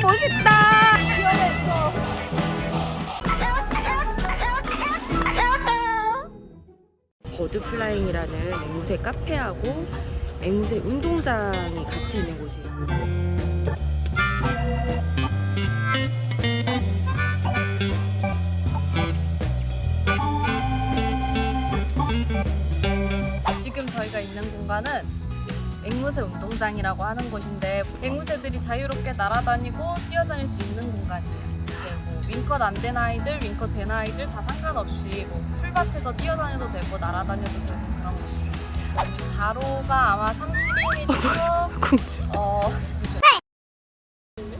멋있다. 버드플라잉이라는 앵무새 카페하고 앵무새 운동장이 같이 있는 곳이에요. 지금 저희가 있는 공간은 앵무새 운동장이라고 하는 곳인데 앵무새들이 자유롭게 날아다니고 뛰어다닐 수 있는 공간이에요. 뭐 윙컷 안 된 아이들, 윙컷 된 아이들 다 상관없이 뭐 풀밭에서 뛰어다녀도 되고 날아다녀도 되는 그런 곳이에요. 가로가 아마 31m, 공주. 어.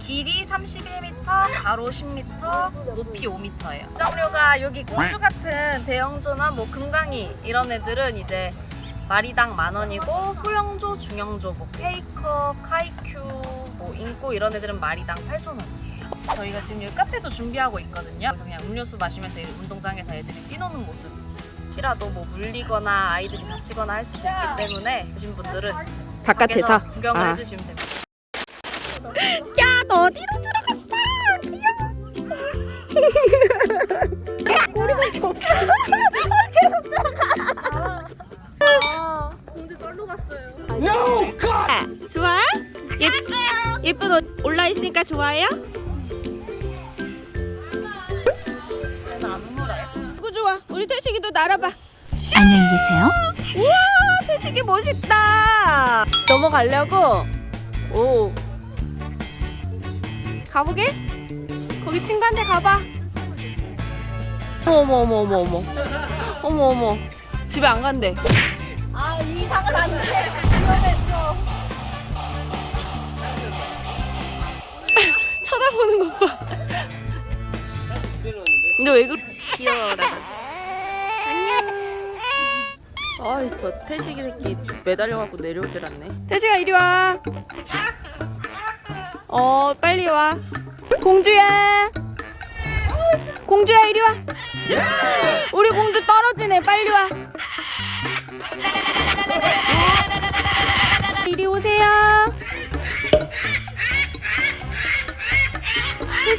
길이 31m, 가로 10m, 높이 5m예요. 점료가 여기 공주 같은 대형조나 뭐 금강이 이런 애들은 이제 마리당 만 원이고 소형조, 중형조, 뭐 페이커, 카이큐, 뭐 인꼬 이런 애들은 마리당 8천 원이에요. 저희가 지금 여기 카페도 준비하고 있거든요. 그래서 그냥 음료수 마시면서 이 운동장에서 애들이 뛰노는 모습. 혹시라도 뭐 물리거나 아이들이 다치거나 할 수도 있기 때문에 오신 분들은 바깥에서. 구경을 아. 해주시면 됩니다. 야, 너 어디로 들어갔어? 아, 예, 예쁜 옷 올라 있으니까 좋아요? 누구 좋아? 우리 태식이도 날아봐. 안녕히 계세요. 우와, 태식이 멋있다. 넘어가려고. 오. 가보게? 거기 친구한테 가봐. 어머 어머 어머 어머 어머 어머 집에 안 간대. 아, 이상은 안 돼. 근데 왜 그래? 귀여워라. 안녕. 아이 저 태식이 새끼 매달려갖고 내려오질 않네. 태식아 이리 와. 어 빨리 와. 공주야. 공주야 이리 와. 우리 공주 떨어지네 빨리 와.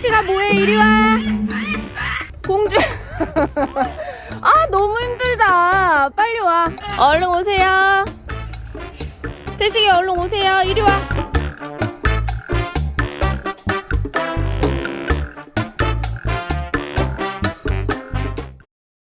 태식아 뭐해? 이리 와. 공주. 아 너무 힘들다. 빨리 와. 얼른 오세요. 태식이 얼른 오세요. 이리 와